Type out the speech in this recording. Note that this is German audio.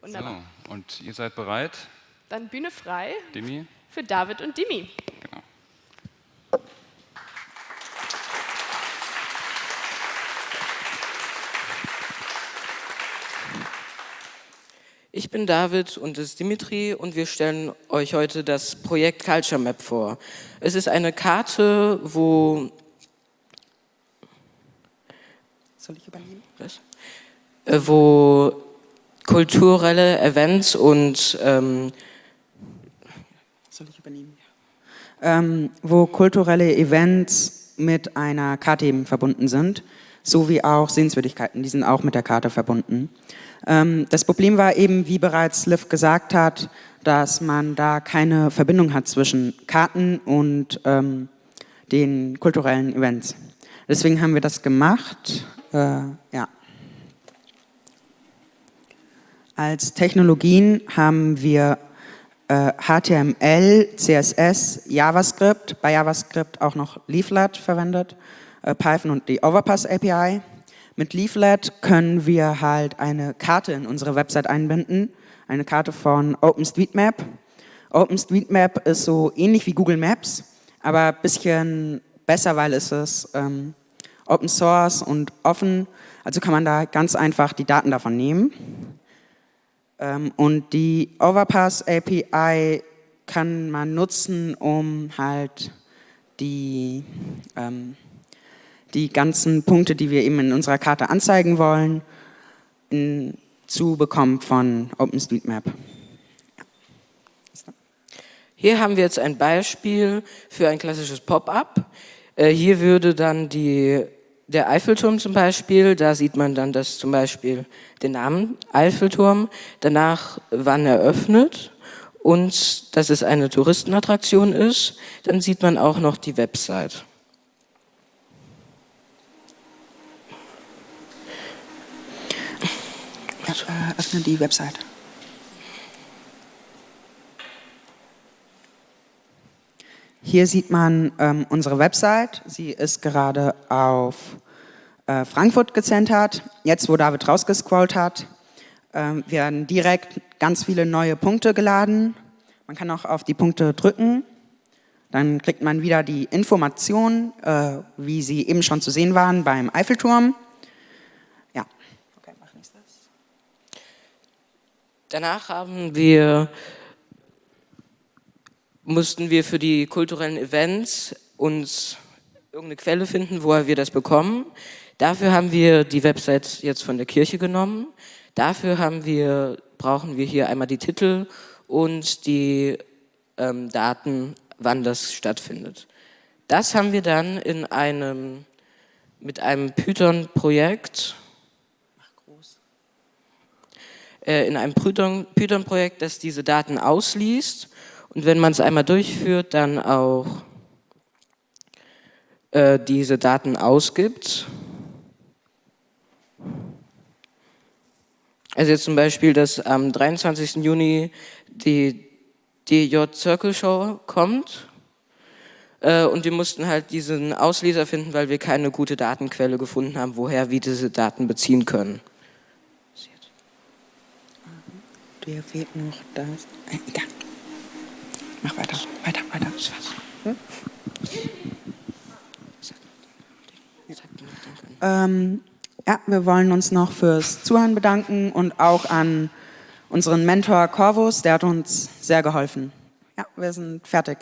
Wunderbar. So, und ihr seid bereit? Dann Bühne frei. Dimi? Für David und Dimi. Genau. Ich bin David und das ist Dimitri und wir stellen euch heute das Projekt Culture Map vor. Es ist eine Karte, wo... Soll ich übernehmen? Was? Äh, wo kulturelle Events und... Ähm, Soll ich übernehmen? Ähm, wo kulturelle Events mit einer Karte eben verbunden sind, sowie auch Sehenswürdigkeiten, die sind auch mit der Karte verbunden. Ähm, das Problem war eben, wie bereits Liv gesagt hat, dass man da keine Verbindung hat zwischen Karten und ähm, den kulturellen Events. Deswegen haben wir das gemacht. Äh, ja. Als Technologien haben wir äh, HTML, CSS, JavaScript, bei JavaScript auch noch Leaflet verwendet, äh, Python und die Overpass API. Mit Leaflet können wir halt eine Karte in unsere Website einbinden, eine Karte von OpenStreetMap. OpenStreetMap ist so ähnlich wie Google Maps, aber ein bisschen besser, weil es ist ähm, Open Source und offen. Also kann man da ganz einfach die Daten davon nehmen. Ähm, und die Overpass API kann man nutzen, um halt die ähm, die ganzen Punkte, die wir eben in unserer Karte anzeigen wollen, in, zu bekommen von OpenStreetMap. Hier haben wir jetzt ein Beispiel für ein klassisches Pop-up. Äh, hier würde dann die, der Eiffelturm zum Beispiel, da sieht man dann das zum Beispiel den Namen Eiffelturm, danach wann eröffnet und dass es eine Touristenattraktion ist, dann sieht man auch noch die Website. öffne die Website. Hier sieht man ähm, unsere Website. Sie ist gerade auf äh, Frankfurt gezentert. Jetzt, wo David rausgescrollt hat, äh, werden direkt ganz viele neue Punkte geladen. Man kann auch auf die Punkte drücken. Dann kriegt man wieder die Informationen, äh, wie sie eben schon zu sehen waren beim Eiffelturm. Danach haben wir, mussten wir für die kulturellen Events uns irgendeine Quelle finden, woher wir das bekommen. Dafür haben wir die Website jetzt von der Kirche genommen. Dafür haben wir, brauchen wir hier einmal die Titel und die ähm, Daten, wann das stattfindet. Das haben wir dann in einem, mit einem Python-Projekt äh, in einem Python-Projekt, das diese Daten ausliest und wenn man es einmal durchführt, dann auch äh, diese Daten ausgibt. Also jetzt zum Beispiel, dass am 23. Juni die DJ Circle Show kommt äh, und wir mussten halt diesen Ausleser finden, weil wir keine gute Datenquelle gefunden haben, woher wir diese Daten beziehen können. dir fehlt noch das. Äh, egal. Mach weiter, weiter, weiter. Hm? Ähm, ja, wir wollen uns noch fürs Zuhören bedanken und auch an unseren Mentor Corvus, der hat uns sehr geholfen. Ja, wir sind fertig.